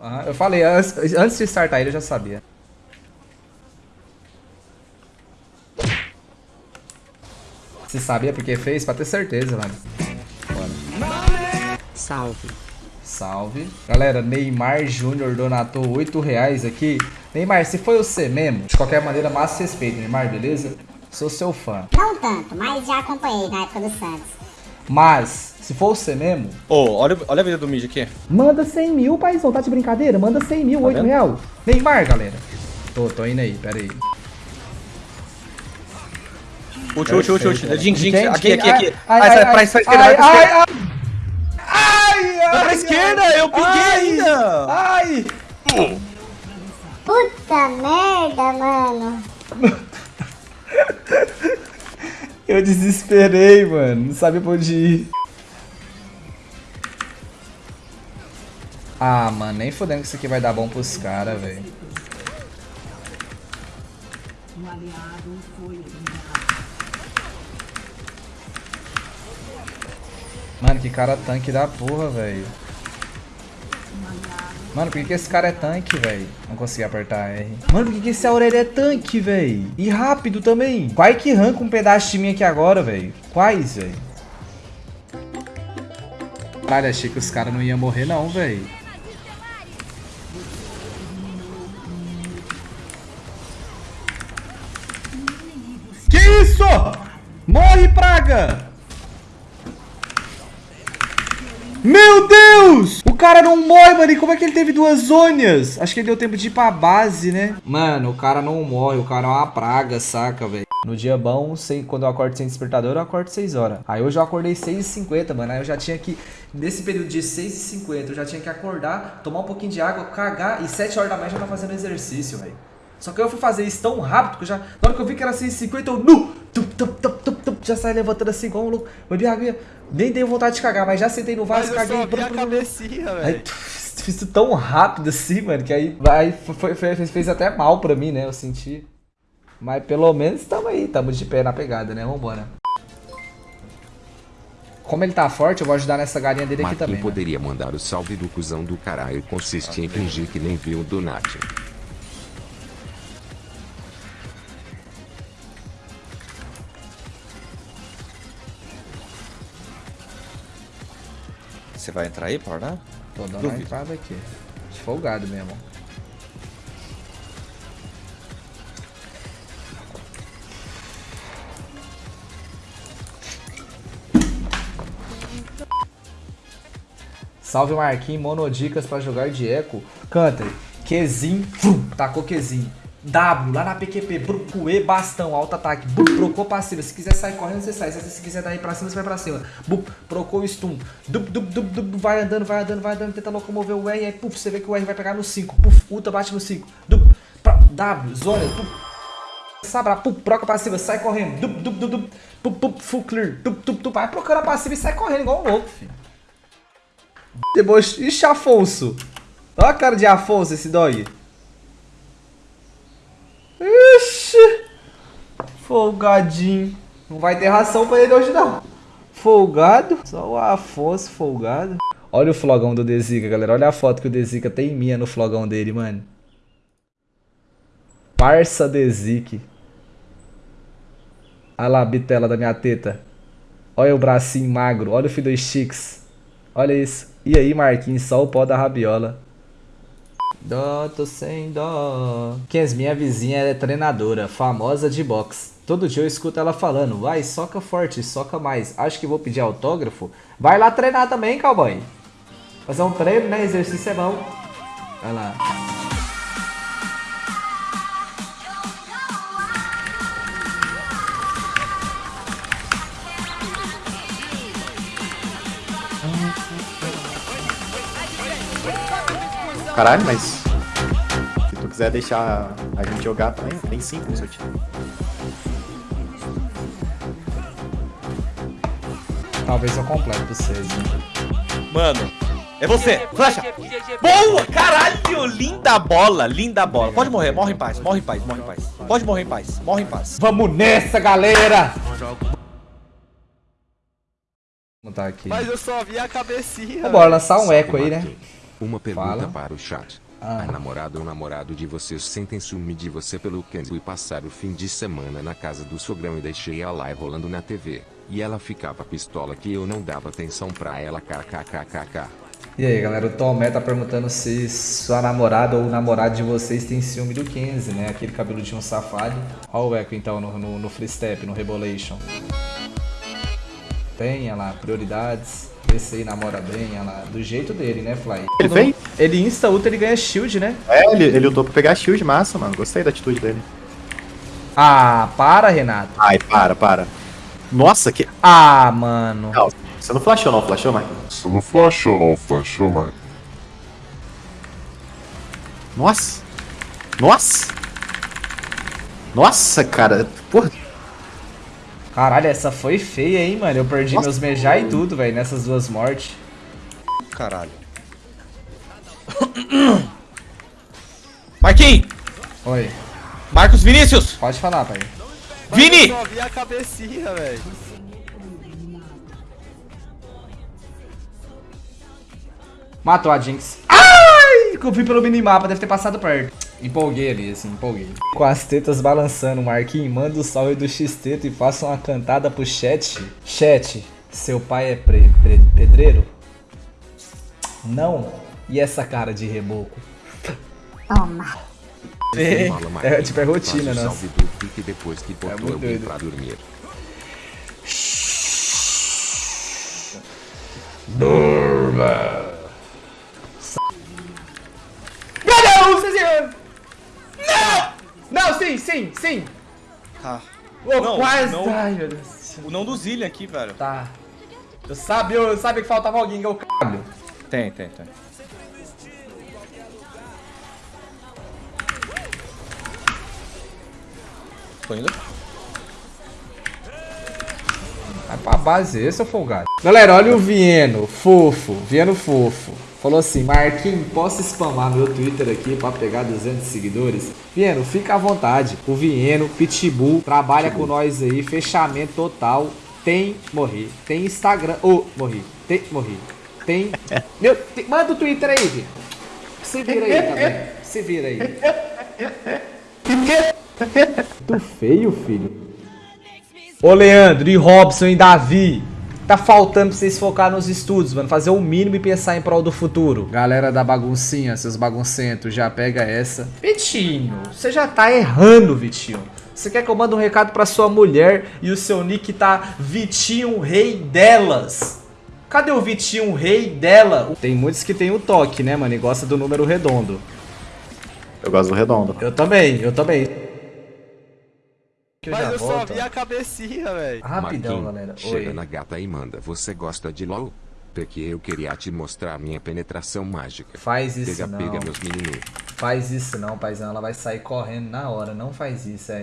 Ah, eu falei, antes, antes de startar ele eu já sabia. Se sabia porque fez, pra ter certeza, mano. Bora. Salve. Salve. Galera, Neymar Júnior donatou 8 reais aqui. Neymar, se foi você mesmo, de qualquer maneira, massa respeito, Neymar, beleza? Sou seu fã. Não tanto, mas já acompanhei na época do Santos. Mas, se for você mesmo... Ô, oh, olha, olha a vida do Mid aqui. Manda 100 mil, paizão. Tá de brincadeira? Manda 100 mil, tá 8 reais. Neymar, galera. Tô, tô indo aí, pera aí. Ult, ult, ult, ult. Jinx, Jinx. Aqui, aqui, aqui. Ai, ai, sai ai, pra esquerda, vai pra esquerda. Ai, ai, pra esquerda, eu peguei ainda. Ai. Puta merda, mano. Eu desesperei, mano. Não sabia pra onde ir. Ah, mano, nem fodendo que isso aqui vai dar bom pros caras, velho. Mano, que cara tanque da porra, velho. Mano, por que, que esse cara é tanque, velho? Não consegui apertar R. Mano, por que, que esse Aurélio é tanque, velho? E rápido também. Qual que arranca um pedaço de mim aqui agora, velho? Quais, velho? Caralho, achei que os caras não iam morrer não, velho. Isso? Morre, praga! Meu Deus! O cara não morre, mano. E como é que ele teve duas zônias? Acho que ele deu tempo de ir pra base, né? Mano, o cara não morre. O cara é uma praga, saca, velho? No dia bom, sei, quando eu acordo sem despertador, eu acordo 6 horas. Aí hoje eu acordei 6h50, mano. Aí eu já tinha que, nesse período de 6h50, eu já tinha que acordar, tomar um pouquinho de água, cagar. E 7 horas da manhã já tá fazendo exercício, velho. Só que eu fui fazer isso tão rápido que eu já. Na hora que eu vi que era 6h50, eu. Nu! Tup, tup, tup, tup, tup, já saí levantando assim igual um louco. Bebi água. Nem dei vontade de cagar, mas já sentei no vaso, mas caguei. Eu só vi a cabecinha, velho. Fiz isso tão rápido assim, mano, que aí, aí foi, foi, fez até mal pra mim, né? Eu senti. Mas pelo menos tamo aí, tamo de pé na pegada, né? Vambora. Como ele tá forte, eu vou ajudar nessa galinha dele aqui também. Quem né? poderia né? mandar o salve do cuzão do caralho consiste em fingir que nem viu o Donati. Você vai entrar aí, Porná? Tô dando Duvido. uma entrada aqui. Folgado mesmo. Salve Marquinhos, monodicas pra jogar de eco. Canta, Qzinho, tacou Qzinho. W, lá na PQP, Bruco, E, bastão, alto ataque, Bup, procou passiva. Se quiser sair correndo, você sai. Se quiser dar aí pra cima, você vai pra cima. Bup, procou stun. Dup, dup, dup, dup, vai andando, vai andando, vai andando, tenta locomover o R. Aí, puf, você vê que o R vai pegar no 5. Puf, ultra bate no 5. Dup, pra, W, zona, puf. Sabra, pup, proca passiva, sai correndo. Dup, dup, dup, dup, pup, pup, full clear. Dup, dup, dup, vai procurando a passiva e sai correndo igual um louco, filho. Deboche. Ixi, Afonso. Olha a cara de Afonso esse dog. Ixi. Folgadinho. Não vai ter ração pra ele hoje, não. Folgado. Só o Afonso folgado. Olha o flogão do Dezica, galera. Olha a foto que o Dezica tem minha no flogão dele, mano. Parça Dezique. Olha lá a bitela da minha teta. Olha o bracinho magro. Olha o filho dos Chicks. Olha isso. E aí, Marquinhos, só o pó da rabiola. Dó, tô sem dó. Kens, minha vizinha é treinadora, famosa de boxe. Todo dia eu escuto ela falando, vai, soca forte, soca mais. Acho que vou pedir autógrafo. Vai lá treinar também, cowboy. Fazer um treino, né? Exercício é bom. Vai lá. Caralho, mas se tu quiser deixar a gente jogar também, tem 5 no seu time. Talvez eu complete vocês. Mano, é você! Flecha! Boa! Caralho! Linda bola! Linda bola! Pode morrer, morre em paz, morre em paz, morre em paz. Pode morrer em paz, morre em paz. Vamos nessa, galera! Vamos tá aqui. Mas eu só vi a cabecinha. Bora lançar um eco aí, né? Uma pergunta Fala. para o chat. Ah. A namorada ou namorado de vocês sentem ciúme de você pelo Kenzo e passar o fim de semana na casa do sogrão e deixei a live rolando na TV. E ela ficava pistola que eu não dava atenção pra ela kkkkkk. E aí, galera, o Tomé tá perguntando se sua namorada ou o namorado de vocês tem ciúme do Kenzie, né? Aquele cabeludinho safado. Olha o eco então no, no, no free step, no Rebolation. Tem, olha lá, prioridades. Esse aí namora bem, olha lá. Do jeito dele, né, Fly? Ele fez? Ele insta ultra, ele ganha shield, né? É, ele, ele lutou pra pegar shield massa, mano. Gostei da atitude dele. Ah, para, Renato. Ai, para, para. Nossa, que. Ah, mano. Não, você não flashou, não, flashou, Mike? Você não flashou, não flashou, mano. Nossa! Nossa! Nossa, cara. Porra. Caralho, essa foi feia, hein, mano? Eu perdi Nossa. meus mejá e tudo, velho, nessas duas mortes. Caralho. Marquinhos! Oi, Marcos Vinícius! pode falar, pai. Vini! Só vi a cabecinha, velho. Matou a Jinx. Ai! Eu vi pelo minimapa, deve ter passado perto. Empolguei ali, assim, empolguei. Com as tetas balançando, Marquinhos, manda o salve do X-Teto e faça uma cantada pro chat. Chat, seu pai é pre- pre- pedreiro? Não. E essa cara de reboco? Toma. É, é tipo, é rotina, faz o nossa. salve do pique depois que botou muito doido. pra dormir Deus, Cezinha! Não! Não, sim, sim! Tá. Ô, Não, quase! não. Ai, meu Deus. O não do Zillion aqui, velho. Tá. Eu sabia, eu sabia que faltava alguém, que eu c... Tem, tem, tem. Tô indo. Vai pra base esse, seu folgado. Galera, olha o Vieno, fofo, Vieno fofo. Falou assim, Marquinhos, posso spamar meu Twitter aqui pra pegar 200 seguidores? Vieno, fica à vontade. O Vieno, Pitbull, trabalha com nós aí, fechamento total. Tem, morri. Tem Instagram, ô, morri. Tem, morri. Tem, meu, tem- manda o Twitter aí, Vieno. Se vira aí também, se vira aí. Muito feio, filho. Ô Leandro, e Robson e Davi. Tá faltando pra vocês focar nos estudos, mano. Fazer o mínimo e pensar em prol do futuro. Galera da baguncinha, seus baguncentos, já pega essa. Vitinho, você já tá errando, Vitinho. Você quer que eu mande um recado pra sua mulher e o seu nick tá Vitinho Rei delas? Cadê o Vitinho Rei dela? Tem muitos que tem o toque, né, mano? E gosta do número redondo. Eu gosto do redondo. Eu também, eu também. Que Mas já eu só volto. vi a cabecinha, velho. Rapidão, Marquinhos, galera. Chega Oi. na gata e manda. Você gosta de LOL? Porque eu queria te mostrar minha penetração mágica. Faz isso Pega, não. pega meus menininhos. Faz isso não, paizão. Ela vai sair correndo na hora. Não faz isso aí.